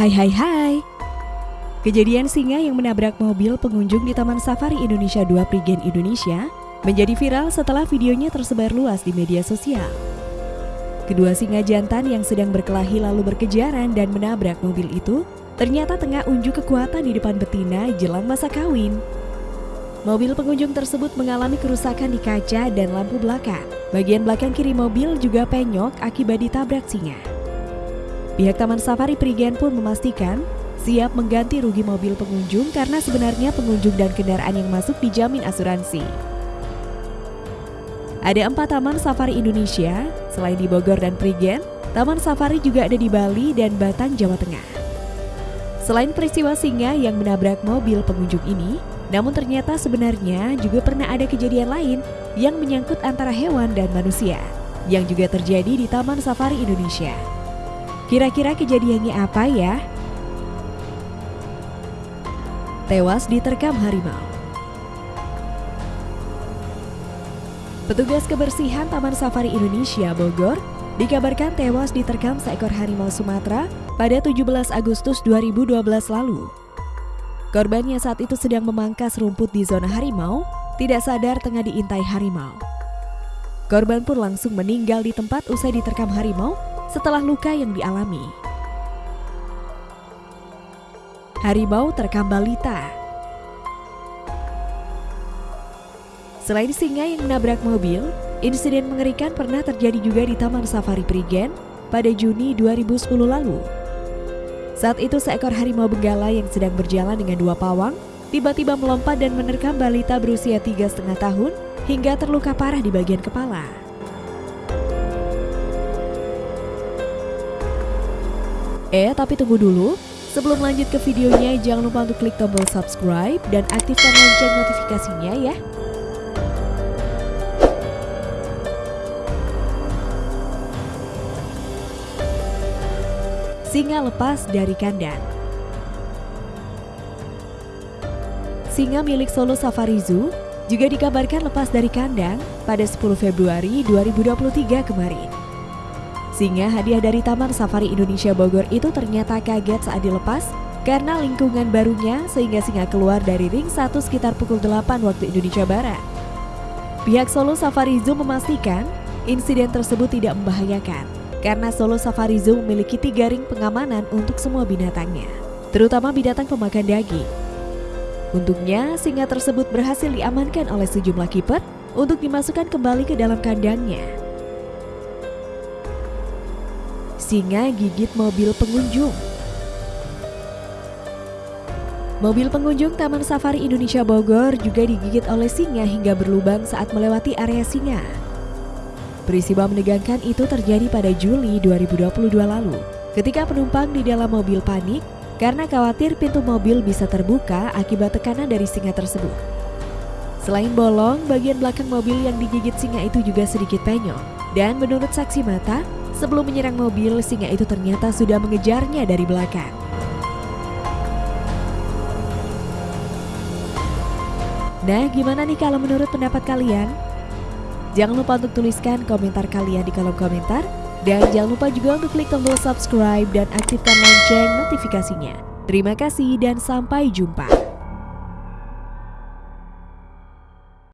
Hai hai hai. Kejadian singa yang menabrak mobil pengunjung di Taman Safari Indonesia 2 Prigen Indonesia menjadi viral setelah videonya tersebar luas di media sosial. Kedua singa jantan yang sedang berkelahi lalu berkejaran dan menabrak mobil itu ternyata tengah unjuk kekuatan di depan betina jelang masa kawin. Mobil pengunjung tersebut mengalami kerusakan di kaca dan lampu belakang. Bagian belakang kiri mobil juga penyok akibat ditabrak singa. Pihak Taman Safari Prigen pun memastikan siap mengganti rugi mobil pengunjung karena sebenarnya pengunjung dan kendaraan yang masuk dijamin asuransi. Ada empat taman safari Indonesia, selain di Bogor dan Prigen, taman safari juga ada di Bali dan Batang, Jawa Tengah. Selain peristiwa singa yang menabrak mobil pengunjung ini, namun ternyata sebenarnya juga pernah ada kejadian lain yang menyangkut antara hewan dan manusia, yang juga terjadi di Taman Safari Indonesia. Kira-kira kejadiannya apa ya? Tewas diterkam harimau. Petugas kebersihan Taman Safari Indonesia Bogor dikabarkan tewas diterkam seekor harimau Sumatera pada 17 Agustus 2012 lalu. Korbannya saat itu sedang memangkas rumput di zona harimau, tidak sadar tengah diintai harimau. Korban pun langsung meninggal di tempat usai diterkam harimau setelah luka yang dialami. Harimau terekam balita. Selain singa yang menabrak mobil, insiden mengerikan pernah terjadi juga di Taman Safari Prigen pada Juni 2010 lalu. Saat itu seekor harimau benggala yang sedang berjalan dengan dua pawang tiba-tiba melompat dan menerkam balita berusia tiga setengah tahun hingga terluka parah di bagian kepala. Eh, tapi tunggu dulu. Sebelum lanjut ke videonya, jangan lupa untuk klik tombol subscribe dan aktifkan lonceng notifikasinya ya. Singa lepas dari kandang. Singa milik Solo Safari Zoo juga dikabarkan lepas dari kandang pada 10 Februari 2023 kemarin. Singa hadiah dari Taman Safari Indonesia Bogor itu ternyata kaget saat dilepas karena lingkungan barunya sehingga singa keluar dari ring 1 sekitar pukul 8 waktu Indonesia Barat. Pihak Solo Safari Zoo memastikan insiden tersebut tidak membahayakan karena Solo Safari Zoo memiliki tiga ring pengamanan untuk semua binatangnya, terutama binatang pemakan daging. Untungnya, singa tersebut berhasil diamankan oleh sejumlah kiper untuk dimasukkan kembali ke dalam kandangnya singa gigit mobil pengunjung. Mobil pengunjung Taman Safari Indonesia Bogor juga digigit oleh singa hingga berlubang saat melewati area singa. Peristiwa menegangkan itu terjadi pada Juli 2022 lalu, ketika penumpang di dalam mobil panik karena khawatir pintu mobil bisa terbuka akibat tekanan dari singa tersebut. Selain bolong, bagian belakang mobil yang digigit singa itu juga sedikit penyok. Dan menurut saksi mata, Sebelum menyerang mobil, singa itu ternyata sudah mengejarnya dari belakang. Nah, gimana nih kalau menurut pendapat kalian? Jangan lupa untuk tuliskan komentar kalian di kolom komentar. Dan jangan lupa juga untuk klik tombol subscribe dan aktifkan lonceng notifikasinya. Terima kasih dan sampai jumpa.